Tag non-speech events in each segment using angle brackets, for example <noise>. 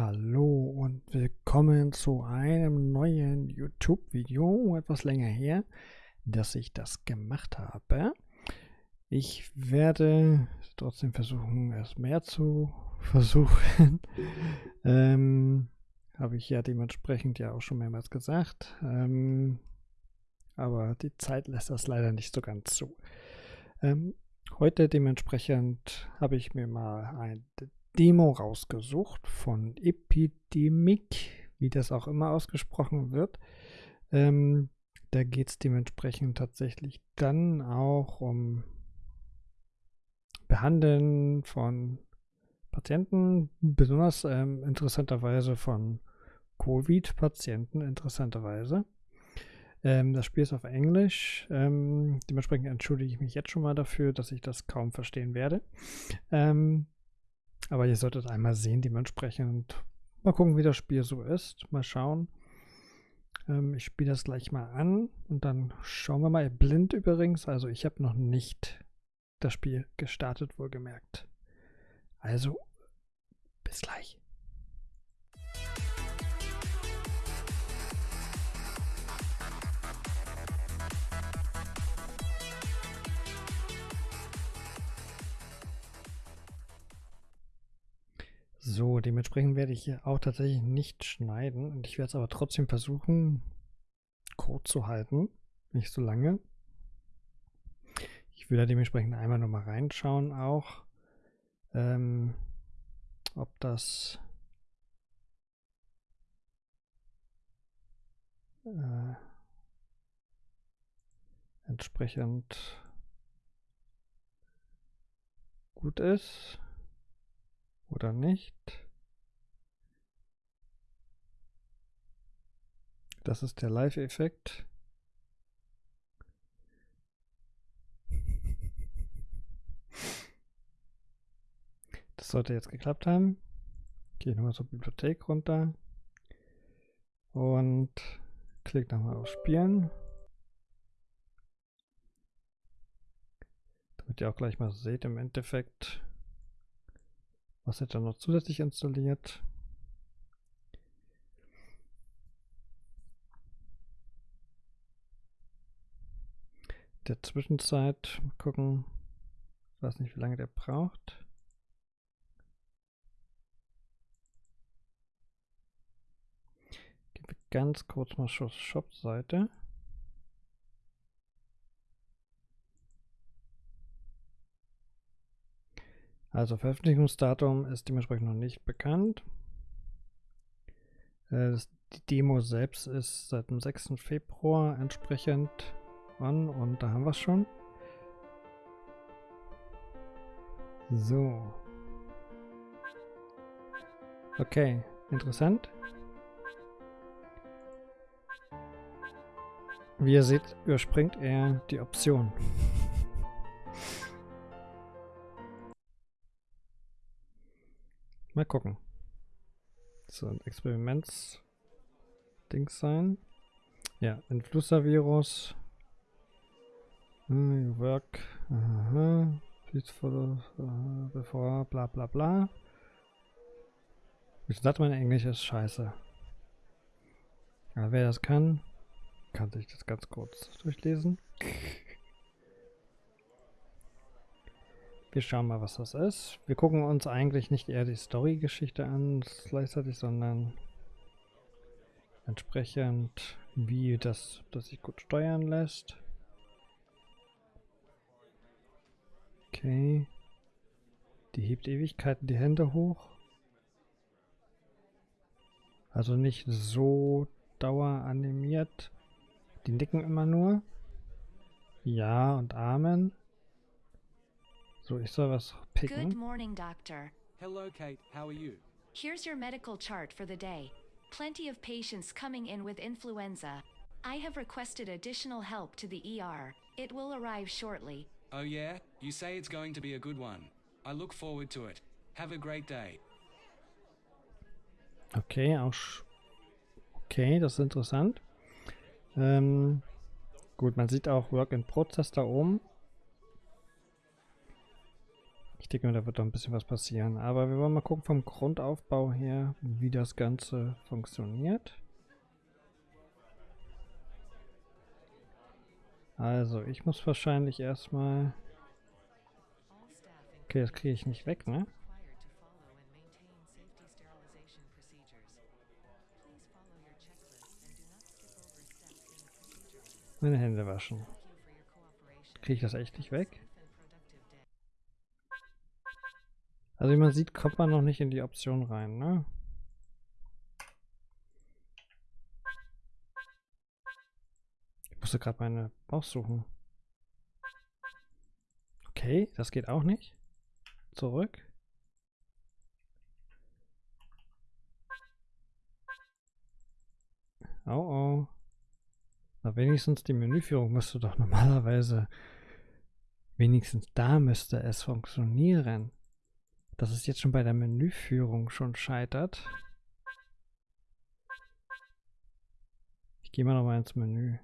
Hallo und willkommen zu einem neuen YouTube-Video, etwas länger her, dass ich das gemacht habe. Ich werde trotzdem versuchen, es mehr zu <laughs> versuchen. ähm, habe ich ja dementsprechend ja auch schon mehrmals gesagt. Ähm, aber die Zeit lässt das leider nicht so ganz zu. Ähm, heute dementsprechend habe ich mir mal ein Demo rausgesucht von Epidemic, wie das auch immer ausgesprochen wird. Ähm, da geht es dementsprechend tatsächlich dann auch um Behandeln von Patienten, besonders ähm, interessanterweise von Covid-Patienten, interessanterweise. Ähm, das Spiel ist auf Englisch. Ähm, dementsprechend entschuldige ich mich jetzt schon mal dafür, dass ich das kaum verstehen werde. Ähm, aber ihr solltet einmal sehen, dementsprechend mal gucken, wie das Spiel so ist. Mal schauen. Ähm, ich spiele das gleich mal an und dann schauen wir mal. Blind übrigens, also ich habe noch nicht das Spiel gestartet, wohlgemerkt. Also, bis gleich. So, dementsprechend werde ich hier auch tatsächlich nicht schneiden und ich werde es aber trotzdem versuchen, kurz zu halten, nicht so lange. Ich will da dementsprechend einmal nochmal reinschauen auch, ähm, ob das äh, entsprechend gut ist oder nicht. Das ist der Live-Effekt. Das sollte jetzt geklappt haben. Gehe nochmal zur Bibliothek runter und klicke nochmal auf Spielen. Damit ihr auch gleich mal seht im Endeffekt, was wird dann noch zusätzlich installiert? Der Zwischenzeit mal gucken. Ich weiß nicht, wie lange der braucht. Gehen wir ganz kurz mal zur Shop-Seite. Also Veröffentlichungsdatum ist dementsprechend noch nicht bekannt. Äh, die Demo selbst ist seit dem 6. Februar entsprechend an und da haben wir es schon. So. Okay, interessant. Wie ihr seht, überspringt er die Option. Mal gucken. So ein Experiments-Ding sein. Ja, Influenza-Virus. Uh, work. Aha. Peaceful uh, before bla bla bla. Wie gesagt, mein Englisch ist scheiße. Aber wer das kann, kann sich das ganz kurz durchlesen. Wir schauen mal, was das ist. Wir gucken uns eigentlich nicht eher die Story-Geschichte an gleichzeitig, sondern entsprechend, wie das, das sich gut steuern lässt. Okay. Die hebt Ewigkeiten die Hände hoch. Also nicht so daueranimiert. Die nicken immer nur. Ja und Amen. So, ich soll was picken. Good morning, Doctor. Hello, Kate. How are you? Here's your medical chart for the day. Plenty of patients coming in with influenza. I have requested additional help to the ER. It will arrive shortly. Oh, yeah? You say it's going to be a good one. I look forward to it. Have a great day. Okay, auch. Okay, das ist interessant. Ähm, gut, man sieht auch Work in Process da oben. Denke da wird doch ein bisschen was passieren. Aber wir wollen mal gucken vom Grundaufbau her, wie das Ganze funktioniert. Also, ich muss wahrscheinlich erstmal... Okay, das kriege ich nicht weg, ne? Meine Hände waschen. Kriege ich das echt nicht weg? Also wie man sieht, kommt man noch nicht in die Option rein, ne? Ich musste gerade meine Maus suchen. Okay, das geht auch nicht. Zurück. Oh oh. Na, wenigstens die Menüführung müsste doch normalerweise... Wenigstens da müsste es funktionieren. Dass es jetzt schon bei der Menüführung schon scheitert. Ich gehe mal nochmal ins Menü.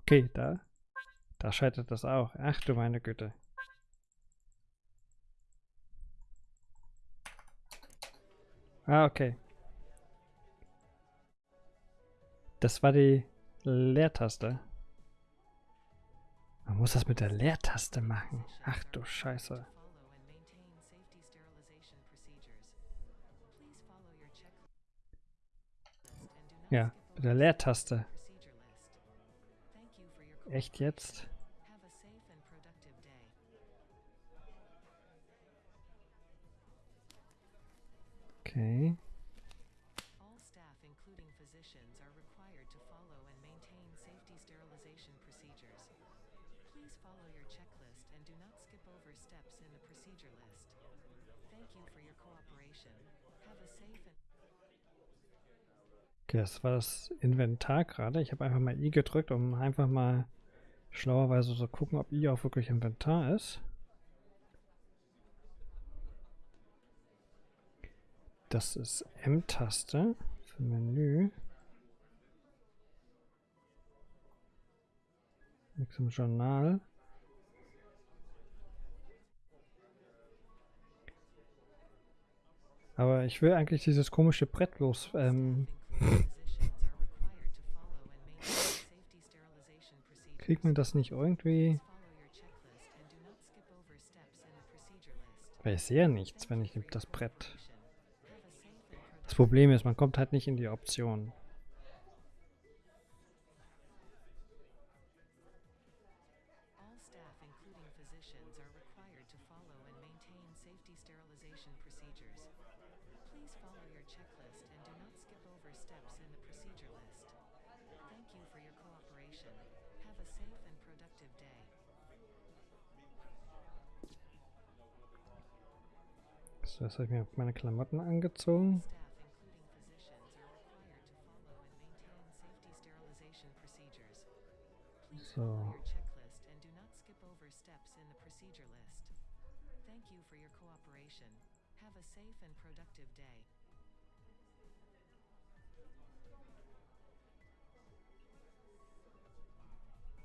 Okay, da. Da scheitert das auch. Ach du meine Güte. Ah, okay. Das war die Leertaste. Man muss das mit der Leertaste machen. Ach du Scheiße. Ja, mit der Leertaste. Echt jetzt? Okay. Okay, das war das Inventar gerade. Ich habe einfach mal I gedrückt, um einfach mal schlauerweise zu gucken, ob I auch wirklich Inventar ist. Das ist M-Taste für Menü. Nix im Journal. Aber ich will eigentlich dieses komische Brett los. Ähm, kriegt man das nicht irgendwie? Weil ich sehe ja nichts, wenn ich das Brett. Das Problem ist, man kommt halt nicht in die Option.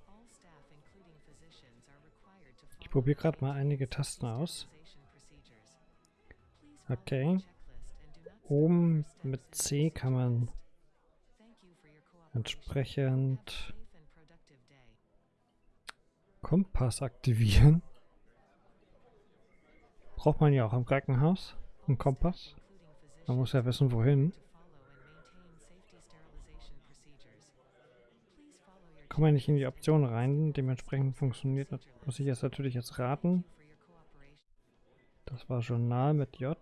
All staff, including physicians, are required to Ich probiere gerade mal einige Tasten aus. Okay. Oben mit C kann man entsprechend. Kompass aktivieren. Braucht man ja auch im Krankenhaus. Einen Kompass. Man muss ja wissen, wohin. Kommen wir nicht in die Option rein. Dementsprechend funktioniert, muss ich jetzt natürlich jetzt raten. Das war Journal mit J.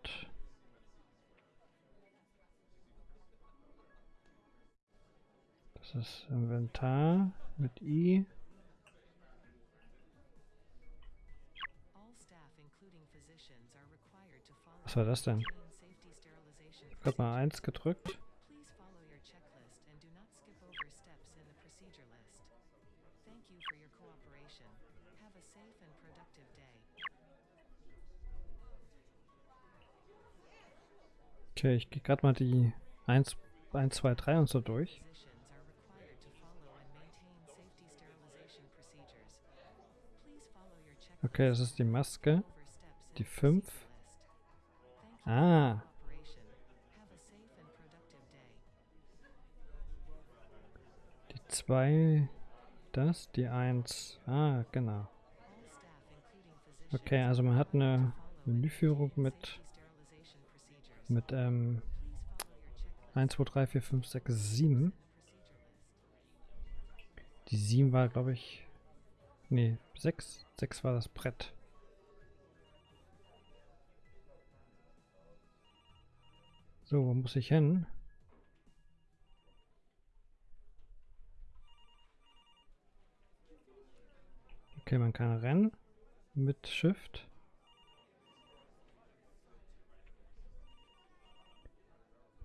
Das ist Inventar mit I. Was war das denn? Ich habe mal eins gedrückt. Okay, ich gehe gerade mal die 1, 1, 2, 3 und so durch. Okay, das ist die Maske. Die 5. List. Thank you Ah, die 2. Das, die 1. Ah, genau. Okay, also man hat eine Menüführung mit. Mit ähm, Please follow your checklist 1, 2, 3, 4, 5, 6, 7. and procedure list. Die 7 war, glaube ich. Nee, 6. 6 war das Brett. So, wo muss ich hin? Okay, man kann rennen mit Shift.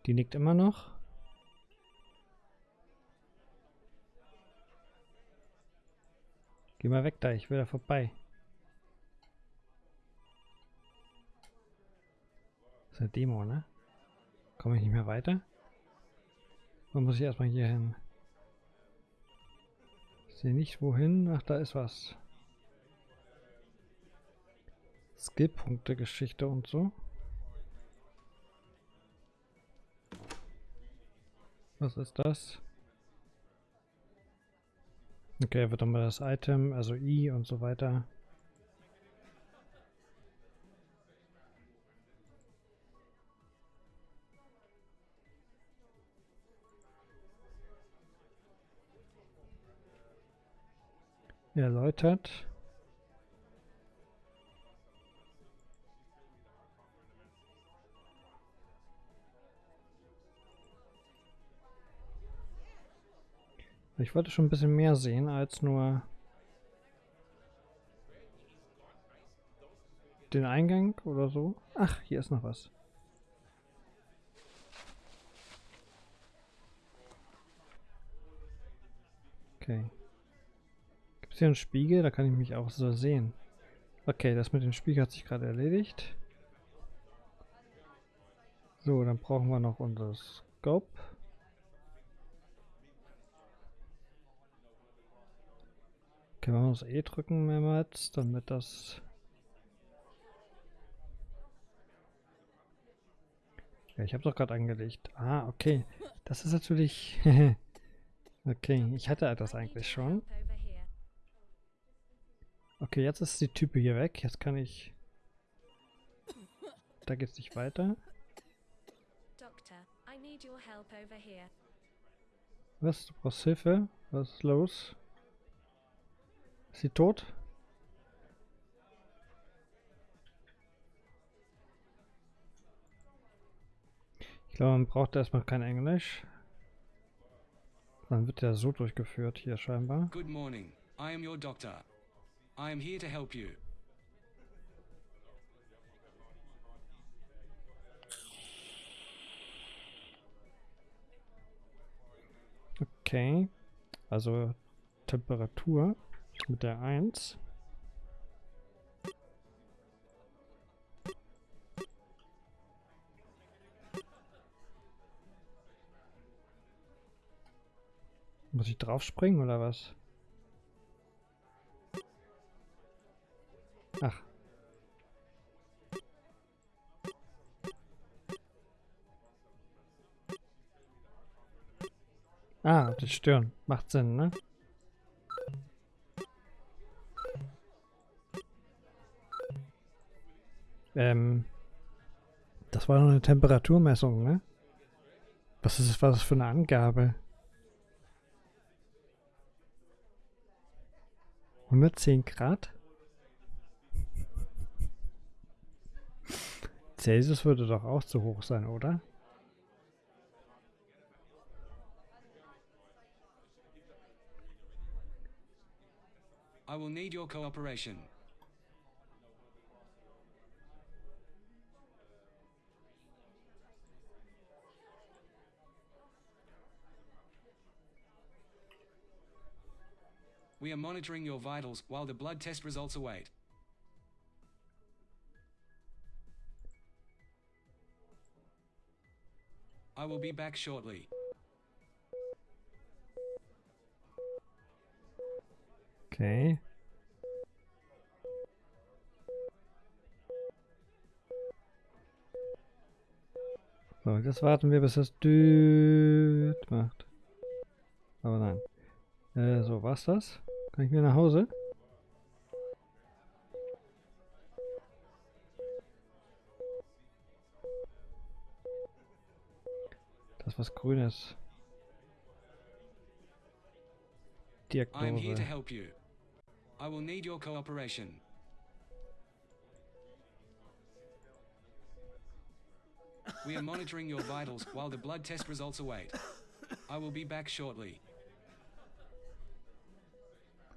Die nickt immer noch. Geh mal weg da, ich will da vorbei. Das ist eine Demo, ne? Komme ich nicht mehr weiter? Dann muss ich erstmal hier hin. Ich sehe nicht wohin. Ach, da ist was. Skillpunkte, Geschichte und so. Was ist das? Okay, wird dann mal das Item, also I und so weiter. Erläutert. Ich wollte schon ein bisschen mehr sehen als nur den Eingang oder so. Ach, hier ist noch was. Okay. Gibt es hier einen Spiegel? Da kann ich mich auch so sehen. Okay, das mit dem Spiegel hat sich gerade erledigt. So, dann brauchen wir noch unser Scope. Okay, wir müssen E drücken mehrmals, damit das... Ja, ich habe doch gerade angelegt. Ah, okay. Das ist natürlich... <laughs> okay, ich hatte das eigentlich schon. Okay, jetzt ist die Type hier weg. Jetzt kann ich... Da geht's nicht weiter. Was? Du brauchst Hilfe? Was ist los? Sie tot? Ich glaube, man braucht erstmal kein Englisch. Dann wird der so durchgeführt hier scheinbar. Good morning. I am your doctor. I am here to help you. Okay. Also Temperatur mit der 1. Muss ich drauf springen oder was? Ach. Ah, die Stirn. Macht Sinn, ne? Ähm. Das war noch eine Temperaturmessung, ne? Was ist was für eine Angabe? 110 Grad? Celsius würde doch auch zu hoch sein, oder? I will need your cooperation. We are monitoring your vitals while the blood test results await. I will be back shortly. Okay. So, jetzt warten wir, bis es düt äh, so. Kann ich wieder nach Hause? Das was Grünes. I am here to help you. I will need your cooperation. We are monitoring your vitals while the blood test results await. I will be back shortly.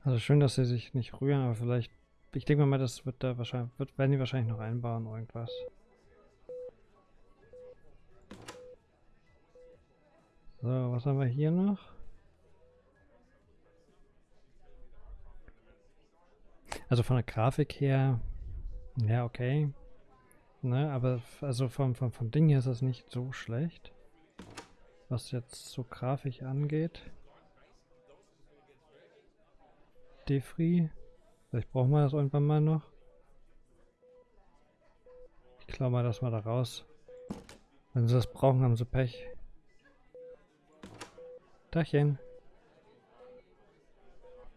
Also schön, dass sie sich nicht rühren, aber vielleicht. Ich denke mal, das wird da wahrscheinlich. Wird, werden die wahrscheinlich noch einbauen, irgendwas. So, was haben wir hier noch? Also von der Grafik her, ja, okay. Ne, aber also vom, vom, vom Ding her ist das nicht so schlecht. Was jetzt so Grafik angeht. Defri. Vielleicht brauchen wir das irgendwann mal noch. Ich glaube mal das mal da raus. Wenn sie das brauchen, haben sie Pech. Dachchen.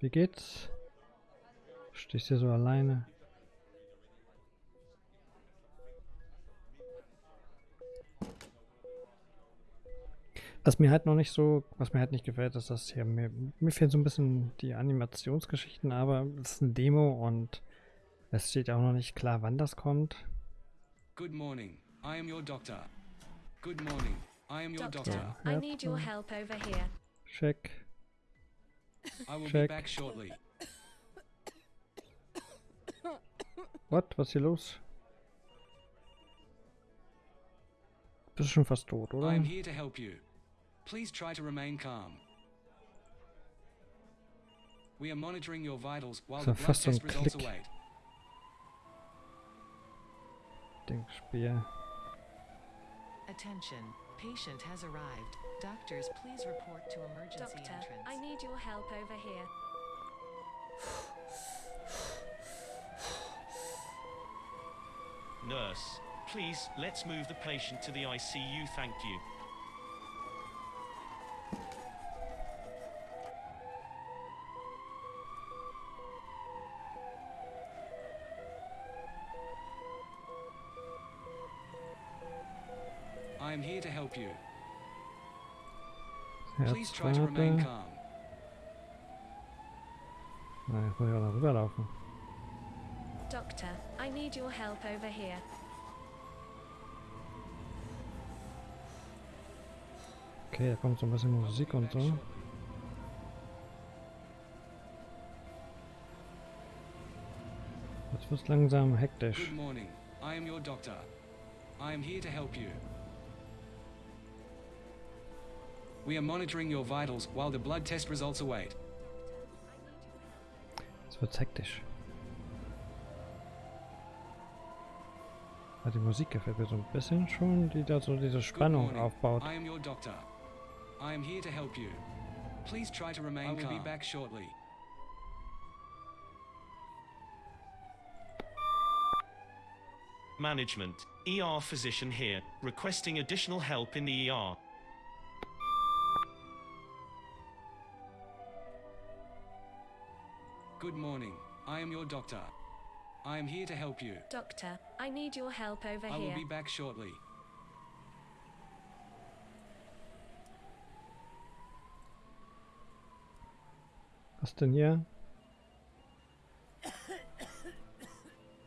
Wie geht's? Stehst hier so alleine? Was mir halt noch nicht so, was mir halt nicht gefällt, ist das hier, mir, mir fehlen so ein bisschen die Animationsgeschichten, aber es ist eine Demo und es steht auch noch nicht klar, wann das kommt. Good morning. I am your doctor. Good morning. I am your Doctor. I need your help over here. Check. I will be Check. back shortly. What? Was ist hier los? Bist du schon fast tot, oder? I am here to help you. Please try to remain calm. We are monitoring your vitals while So the blood fast so ein test results Klick. await. Denkspiel. Attention, patient has arrived. Doctors, please report to emergency Doctor, entrance. I need your help over here. Nurse, please, let's move the patient to the ICU, thank you. I am here to help you. Please try to remain calm. Na, jetzt muss ich auch noch. Doctor, I need your help over here. Okay, da kommt so ein bisschen Musik und so. Jetzt wird's langsam hektisch. Good morning. I am your doctor. I am here to help you. We are monitoring your vitals while the blood test results await. Jetzt wird's hektisch. Die Musik gefällt mir so ein bisschen schon, die da so diese Spannung aufbaut. I am your doctor. I am here to help you. Please try to remain I will be back shortly. Management, ER physician here, requesting additional help in the ER. Morning. I am your doctor. I am here to help you. Doctor, I need your help over here. I will be back shortly. Was denn hier?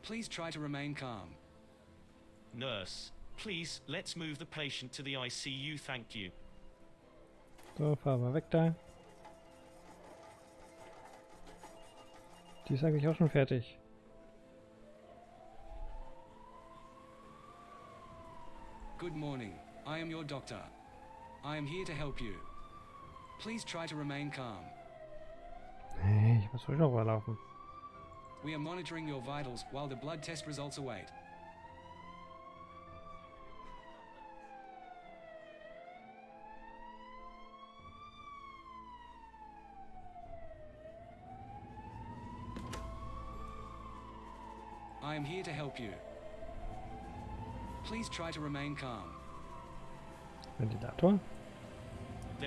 Please try to remain calm. Nurse, please, let's move the patient to the ICU, thank you. So, fahren wir weg da. Die ist eigentlich auch schon fertig. Good morning. I am your doctor. I am here to help you. Please try to remain calm. Nee, ich muss ruhig noch rüberlaufen. We are monitoring your vitals while the blood test results await. Am here to help you. Please try to remain calm. Did that one?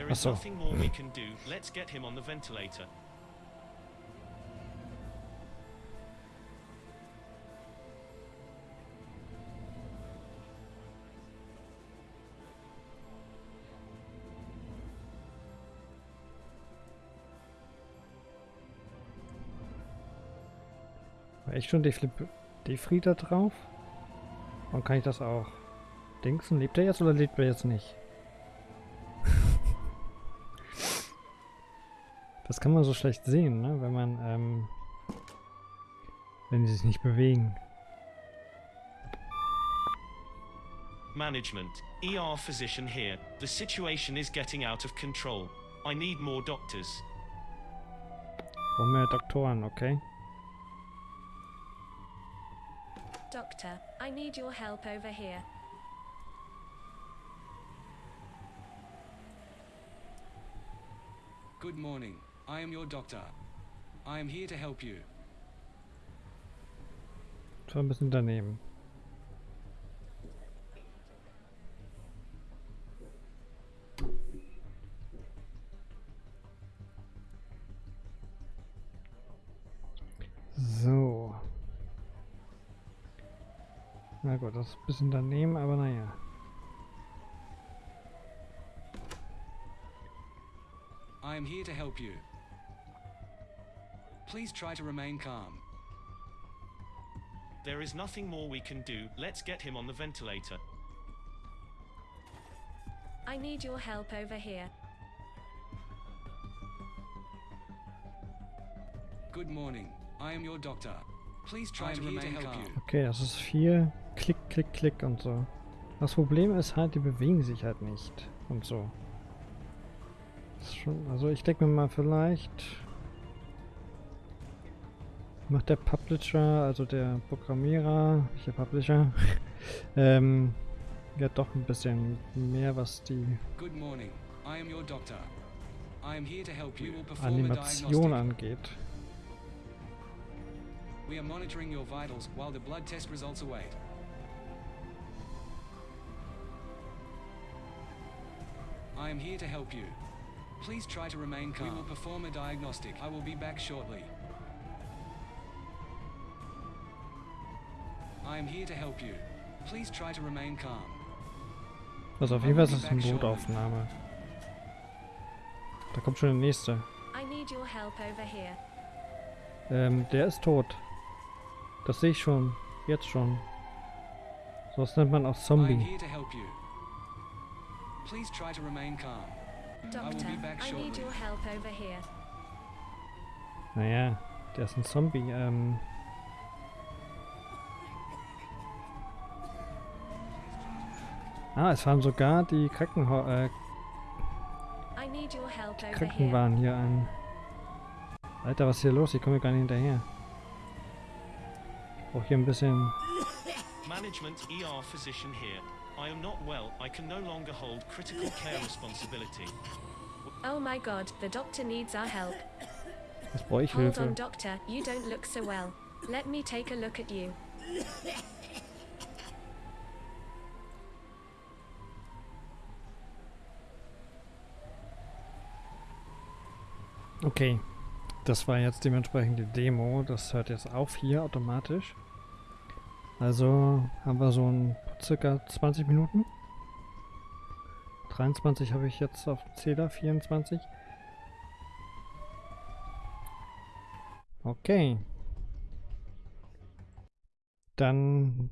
is so. nothing more we can do. Let's get him on the ventilator. War echt schon Deflip- Defri da drauf? Warum kann ich das auch? Dingsen, lebt er jetzt oder lebt er jetzt nicht? <laughs> das kann man so schlecht sehen, ne? Wenn man, ähm, wenn die sich nicht bewegen. Management. ER physician here. The situation is getting out of control. I need more doctors. Brauchen mehr Doktoren, okay? Doctor, I need your help over here. Good morning. I am your doctor. I am here to help you. Das war ein bisschen daneben. Gut, das ist ein bisschen daneben, aber naja. I am here to help you. Please try to remain calm. There is nothing more we can do. Let's get him on the ventilator. I need your help over here. Good morning. I am your doctor. Please try to remain calm. Okay, das ist viel Klick, Klick, Klick und so. Das Problem ist halt, die bewegen sich halt nicht und so. Schon, also ich denke mir mal vielleicht macht der Publisher, also der Programmierer, nicht der Publisher, <laughs> ähm, ja doch ein bisschen mehr, was die Good morning. I am your doctor. I am here to help you. We will perform a Animation angeht. We are monitoring your vitals while the blood test results await. I am here to help you. Please try to remain calm. We will perform a diagnostic. I will be back shortly. I am here to help you. Please try to remain calm. Also auf jeden Fall ist es eine Notaufnahme. Da kommt schon der nächste. I need your help over here. Ähm, der ist tot. Das sehe ich schon. Jetzt schon. So was nennt man auch Zombie. here to help you. Please try to remain calm. Doctor, be back I need your help over here. Naja, der ist ein Zombie. Ähm, ah, es fahren sogar die Krankenha äh. Krankenwagen hier an. Alter, was ist hier los? Ich komme hier gar nicht hinterher. Auch hier ein bisschen... Management ER physician here. I am not well. I can no longer hold critical care <laughs> responsibility. Oh my god, the doctor needs our help. Jetzt brauche ich Hold Hilfe. on, doctor, you don't look so well. Let me take a look at you. Okay, das war jetzt dementsprechend die Demo. Das hört jetzt auf hier automatisch. Also haben wir so ein circa 20 Minuten. 23 habe ich jetzt auf dem Zähler, 24. Okay. Dann,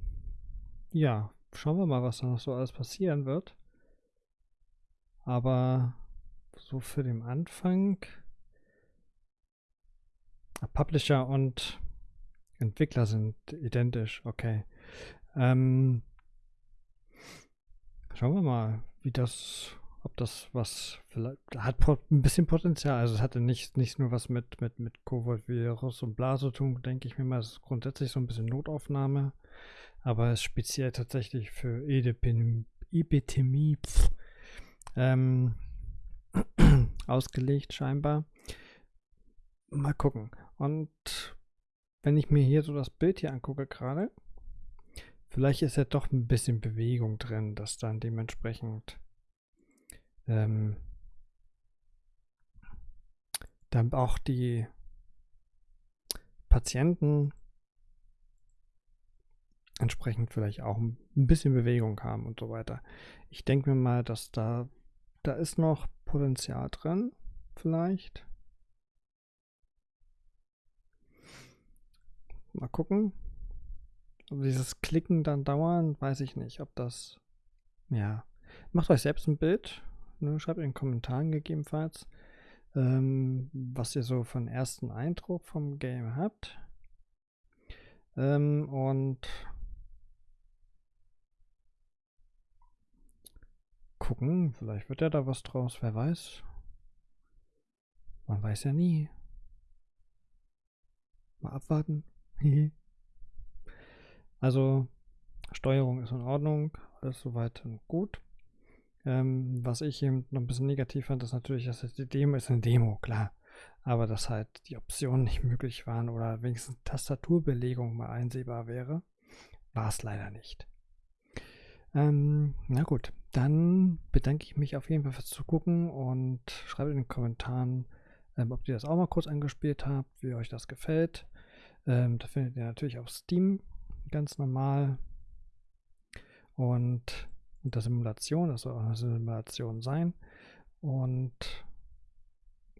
ja, schauen wir mal, was da noch so alles passieren wird. Aber so für den Anfang Publisher und Entwickler sind identisch, okay. Ähm, schauen wir mal, wie das, ob das was vielleicht hat ein bisschen Potenzial. Also es hatte nicht, nicht nur was mit, mit, mit Covid-Virus und bla zu tun, denke ich mir mal. Es ist grundsätzlich so ein bisschen Notaufnahme, aber es ist speziell tatsächlich für Epidemie, Epidemie ähm, <clears throat> ausgelegt scheinbar. Mal gucken. Und wenn ich mir hier so das Bild hier angucke gerade, vielleicht ist ja doch ein bisschen Bewegung drin, dass dann dementsprechend ähm, dann auch die Patienten entsprechend vielleicht auch ein bisschen Bewegung haben und so weiter. Ich denke mir mal, dass da, da ist noch Potenzial drin, vielleicht. Mal gucken. Ob dieses Klicken dann dauern, weiß ich nicht, ob das, ja. Macht euch selbst ein Bild, ne? schreibt in den Kommentaren gegebenenfalls, ähm, was ihr so von ersten Eindruck vom Game habt. Ähm, und gucken, vielleicht wird ja da was draus, wer weiß. Man weiß ja nie. Mal abwarten. <laughs> also, Steuerung ist in Ordnung, alles soweit gut. Ähm, was ich eben noch ein bisschen negativ fand, ist natürlich, dass die Demo ist eine Demo, klar. Aber dass halt die Optionen nicht möglich waren oder wenigstens Tastaturbelegung mal einsehbar wäre, war es leider nicht. Ähm, na gut, dann bedanke ich mich auf jeden Fall fürs Zugucken und schreibt in den Kommentaren, ähm, ob ihr das auch mal kurz angespielt habt, wie euch das gefällt. Ähm, da findet ihr natürlich auf Steam ganz normal. Und unter Simulation, das soll auch eine Simulation sein. Und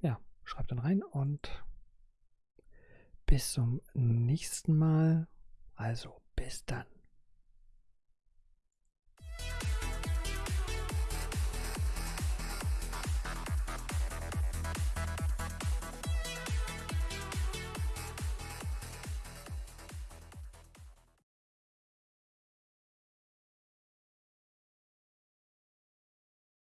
ja, schreibt dann rein und bis zum nächsten Mal. Also bis dann.